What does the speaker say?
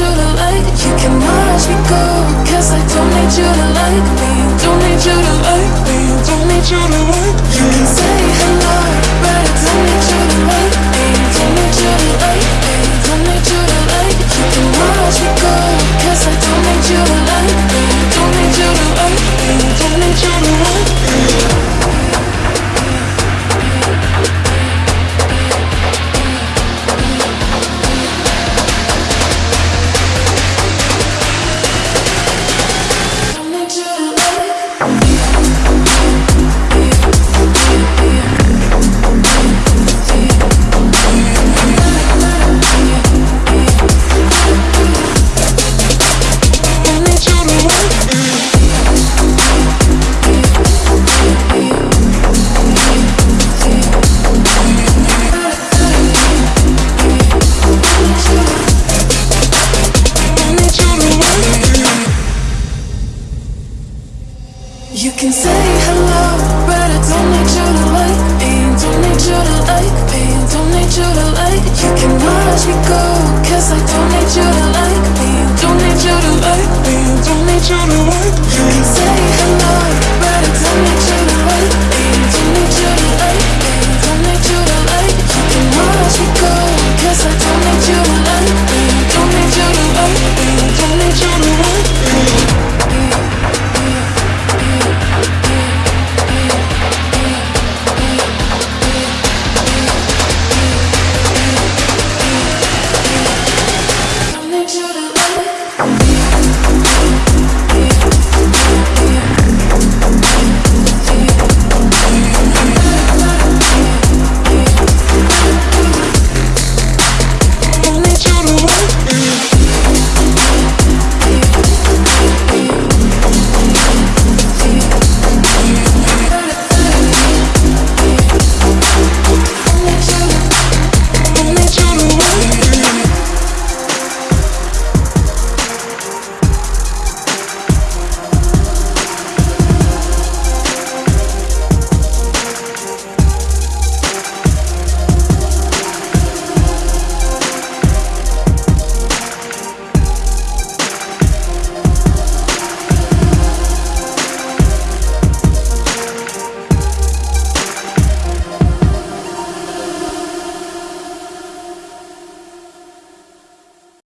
you to like. You can watch me go, cause I don't need you to like me. Don't need you to like me. Don't need you to can say hello, but I don't need you to like me. Don't need you to like me. Don't need you to like. You can watch me go, cause I don't need you to like me. Don't need you to like me. Don't need you to like